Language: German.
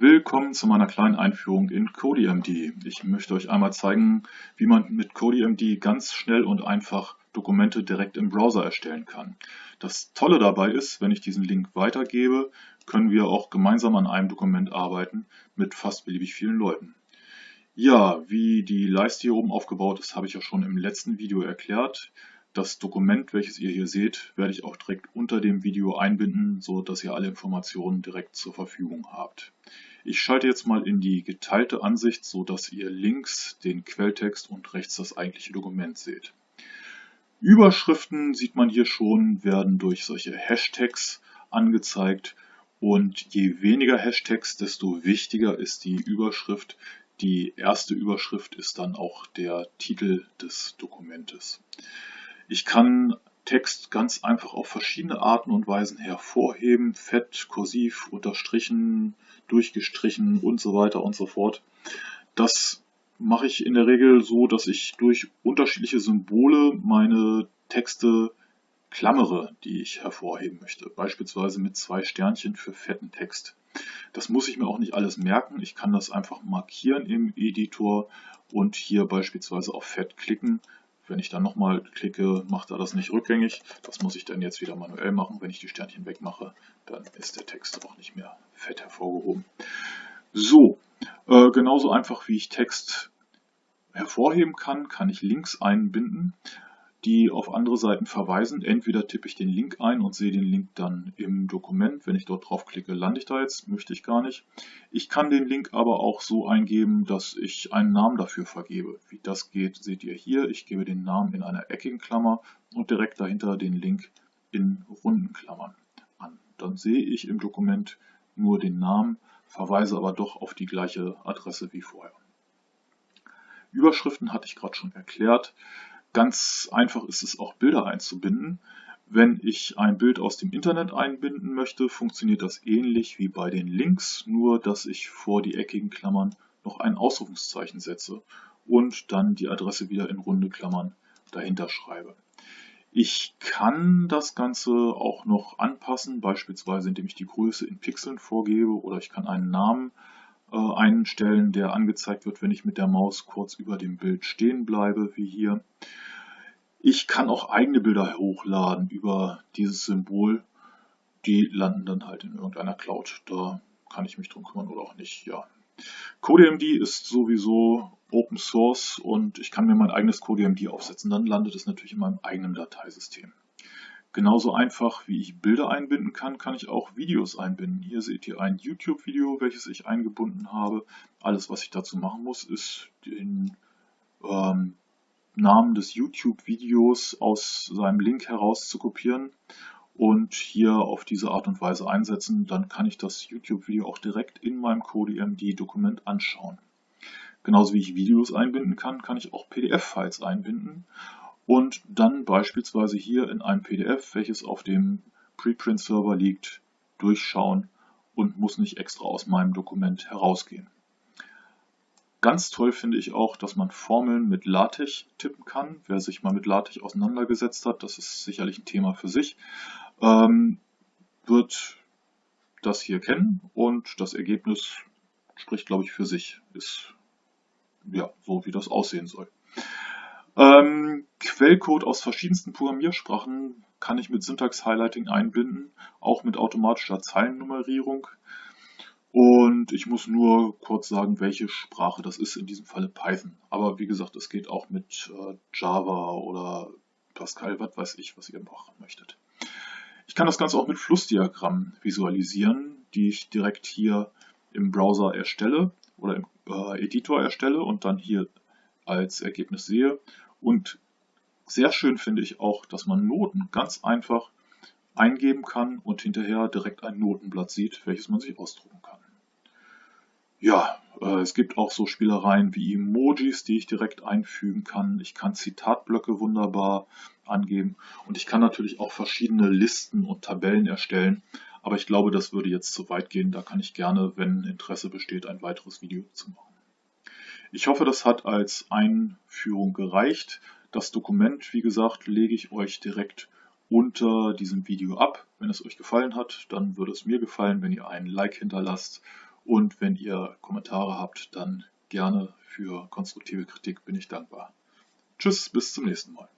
Willkommen zu meiner kleinen Einführung in CodeMD. Ich möchte euch einmal zeigen, wie man mit CodeMD ganz schnell und einfach Dokumente direkt im Browser erstellen kann. Das Tolle dabei ist, wenn ich diesen Link weitergebe, können wir auch gemeinsam an einem Dokument arbeiten mit fast beliebig vielen Leuten. Ja, wie die Leiste hier oben aufgebaut ist, habe ich ja schon im letzten Video erklärt. Das Dokument, welches ihr hier seht, werde ich auch direkt unter dem Video einbinden, so dass ihr alle Informationen direkt zur Verfügung habt. Ich schalte jetzt mal in die geteilte Ansicht, so dass ihr links den Quelltext und rechts das eigentliche Dokument seht. Überschriften sieht man hier schon, werden durch solche Hashtags angezeigt und je weniger Hashtags, desto wichtiger ist die Überschrift. Die erste Überschrift ist dann auch der Titel des Dokumentes. Ich kann Text ganz einfach auf verschiedene Arten und Weisen hervorheben, fett, kursiv, unterstrichen, durchgestrichen und so weiter und so fort. Das mache ich in der Regel so, dass ich durch unterschiedliche Symbole meine Texte klammere, die ich hervorheben möchte. Beispielsweise mit zwei Sternchen für fetten Text. Das muss ich mir auch nicht alles merken. Ich kann das einfach markieren im Editor und hier beispielsweise auf Fett klicken wenn ich dann nochmal klicke, macht er das nicht rückgängig. Das muss ich dann jetzt wieder manuell machen. Wenn ich die Sternchen wegmache, dann ist der Text auch nicht mehr fett hervorgehoben. So, äh, genauso einfach wie ich Text hervorheben kann, kann ich Links einbinden die auf andere Seiten verweisen. Entweder tippe ich den Link ein und sehe den Link dann im Dokument. Wenn ich dort draufklicke, lande ich da jetzt, möchte ich gar nicht. Ich kann den Link aber auch so eingeben, dass ich einen Namen dafür vergebe. Wie das geht, seht ihr hier. Ich gebe den Namen in einer eckigen Klammer und direkt dahinter den Link in runden Klammern an. Dann sehe ich im Dokument nur den Namen, verweise aber doch auf die gleiche Adresse wie vorher. Überschriften hatte ich gerade schon erklärt. Ganz einfach ist es auch Bilder einzubinden. Wenn ich ein Bild aus dem Internet einbinden möchte, funktioniert das ähnlich wie bei den Links, nur dass ich vor die eckigen Klammern noch ein Ausrufungszeichen setze und dann die Adresse wieder in runde Klammern dahinter schreibe. Ich kann das Ganze auch noch anpassen, beispielsweise indem ich die Größe in Pixeln vorgebe oder ich kann einen Namen äh, einstellen, der angezeigt wird, wenn ich mit der Maus kurz über dem Bild stehen bleibe, wie hier. Ich kann auch eigene Bilder hochladen über dieses Symbol. Die landen dann halt in irgendeiner Cloud. Da kann ich mich drum kümmern oder auch nicht. Ja. CodeMD ist sowieso Open Source und ich kann mir mein eigenes CodeMD aufsetzen. Dann landet es natürlich in meinem eigenen Dateisystem. Genauso einfach wie ich Bilder einbinden kann, kann ich auch Videos einbinden. Hier seht ihr ein YouTube-Video, welches ich eingebunden habe. Alles, was ich dazu machen muss, ist den ähm, Namen des YouTube-Videos aus seinem Link heraus zu kopieren und hier auf diese Art und Weise einsetzen. Dann kann ich das YouTube-Video auch direkt in meinem CodeMD-Dokument anschauen. Genauso wie ich Videos einbinden kann, kann ich auch PDF-Files einbinden und dann beispielsweise hier in einem PDF, welches auf dem Preprint-Server liegt, durchschauen und muss nicht extra aus meinem Dokument herausgehen. Ganz toll finde ich auch, dass man Formeln mit LaTeX tippen kann. Wer sich mal mit LaTeX auseinandergesetzt hat, das ist sicherlich ein Thema für sich, ähm, wird das hier kennen und das Ergebnis spricht, glaube ich, für sich. Ist ja so, wie das aussehen soll. Ähm, Quellcode aus verschiedensten Programmiersprachen kann ich mit Syntax-Highlighting einbinden, auch mit automatischer Zeilennummerierung. Und ich muss nur kurz sagen, welche Sprache das ist, in diesem Falle Python. Aber wie gesagt, es geht auch mit äh, Java oder Pascal, was weiß ich, was ihr machen möchtet. Ich kann das Ganze auch mit Flussdiagrammen visualisieren, die ich direkt hier im Browser erstelle oder im äh, Editor erstelle und dann hier als Ergebnis sehe. Und sehr schön finde ich auch, dass man Noten ganz einfach eingeben kann und hinterher direkt ein Notenblatt sieht, welches man sich ausdrucken kann. Ja, äh, es gibt auch so Spielereien wie Emojis, die ich direkt einfügen kann. Ich kann Zitatblöcke wunderbar angeben und ich kann natürlich auch verschiedene Listen und Tabellen erstellen. Aber ich glaube, das würde jetzt zu weit gehen. Da kann ich gerne, wenn Interesse besteht, ein weiteres Video zu machen. Ich hoffe, das hat als Einführung gereicht. Das Dokument, wie gesagt, lege ich euch direkt unter diesem Video ab. Wenn es euch gefallen hat, dann würde es mir gefallen, wenn ihr einen Like hinterlasst Und wenn ihr Kommentare habt, dann gerne für konstruktive Kritik bin ich dankbar. Tschüss, bis zum nächsten Mal.